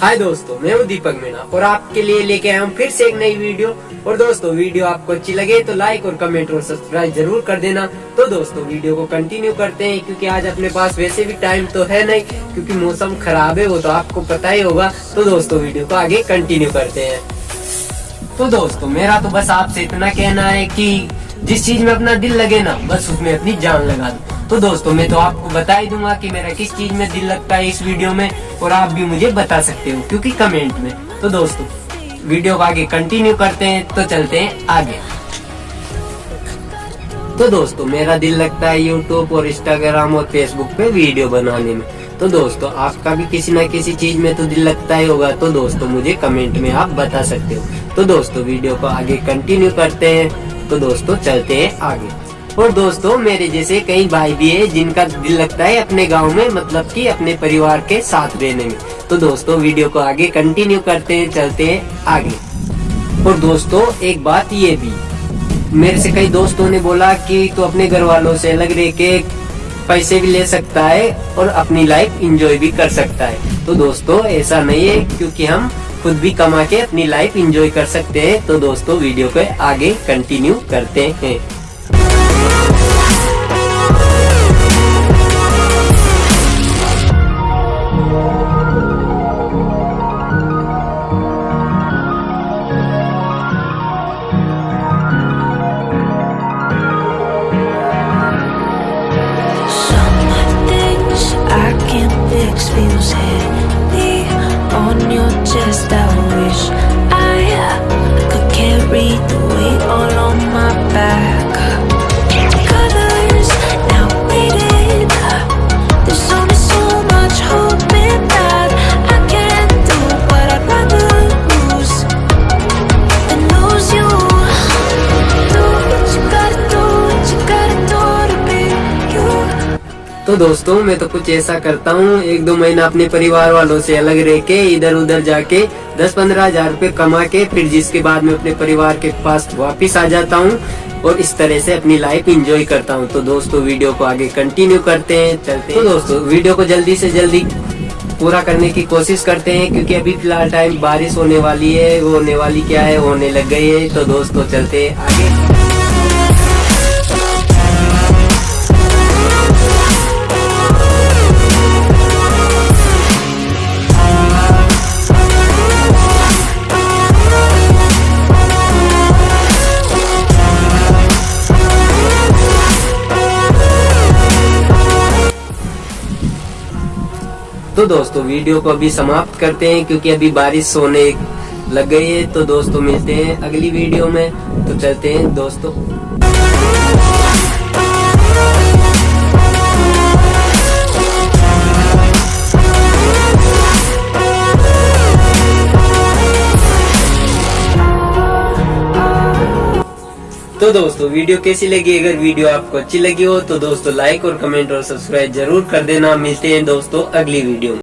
हाय दोस्तों, मैं हूँ दीपक मीणा और आपके लिए लेके आया हूँ फिर से एक नई वीडियो। और दोस्तों, वीडियो आपको अच्छी लगे तो लाइक और कमेंट और सब्सक्राइब ज़रूर कर देना। तो दोस्तों, वीडियो को कंटिन्यू करते हैं, क्योंकि आज अपने पास वैसे भी टाइम तो है नहीं, क्योंकि मौसम खराब है, वो तो आपको पता ही होगा। तो दोस्तों, वीडियो को आगे कंटिन्यू करते हैं। तो दोस्तों, मेरा तो बस आपसे इतना कहना है की जिस चीज़ में अपना दिल लगे ना, बस उसमें अपनी जान लगा दो। तो दोस्तों, मैं तो आपको बता ही दूँगा कि मेरा किस चीज़ में दिल लगता है इस वीडियो में, और आप भी मुझे बता सकते हो, क्योंकि कमेंट में। तो दोस्तों, वीडियो को आगे कंटिन्यू करते हैं तो चलते हैं आगे। तो दोस्तों, मेरा दिल लगता है यूट्यूब और इंस्टाग्राम और फेसबुक पे वीडियो बनाने में। तो दोस्तों, आपका भी किसी ना किसी चीज़ में तो दिल लगता ही होगा तो दोस्तों, मुझे कमेंट में आप बता सकते हो। तो दोस्तों, वीडियो को आगे कंटिन्यू करते हैं तो दोस्तों, चलते हैं आगे। और दोस्तों, मेरे जैसे कई भाई भी है जिनका दिल लगता है अपने गाँव में मतलब कि अपने परिवार के साथ रहने में। तो दोस्तों, वीडियो को आगे कंटिन्यू करते हैं, चलते हैं आगे। और दोस्तों, एक बात ये भी। मेरे से कई दोस्तों ने बोला कि तो अपने घर वालों से अलग रह के पैसे भी ले सकता है और अपनी लाइफ इंजॉय भी कर सकता है। तो दोस्तों, ऐसा नहीं है, क्योंकि हम खुद भी कमा के अपनी लाइफ इंजॉय कर सकते हैं। तो दोस्तों, वीडियो को आगे कंटिन्यू करते हैं। Feels heavy on your chest. I wish I could carry the weight all on my तो दोस्तों, मैं तो कुछ ऐसा करता हूँ। एक दो महीना अपने परिवार वालों से अलग रह के इधर उधर जाके दस पंद्रह हज़ार रूपए कमा के, फिर जिसके बाद में अपने परिवार के पास वापिस आ जाता हूँ और इस तरह से अपनी लाइफ इंजॉय करता हूँ। तो दोस्तों वीडियो को आगे कंटिन्यू करते हैं, चलते हैं। तो दोस्तों वीडियो को जल्दी से जल्दी पूरा करने की कोशिश करते हैं, क्योंकि अभी फ़िलहाल टाइम बारिश होने वाली है, वो होने वाली क्या है होने लग गई है। तो दोस्तों, चलते हैं आगे। तो दोस्तों, वीडियो को अभी समाप्त करते हैं, क्योंकि अभी बारिश होने लग गई है तो दोस्तों मिलते हैं अगली वीडियो में तो चलते हैं दोस्तों। तो दोस्तों, वीडियो कैसी लगी? अगर वीडियो आपको अच्छी लगी हो तो दोस्तों लाइक और कमेंट और सब्सक्राइब ज़रूर कर देना। मिलते हैं दोस्तों, अगली वीडियो में।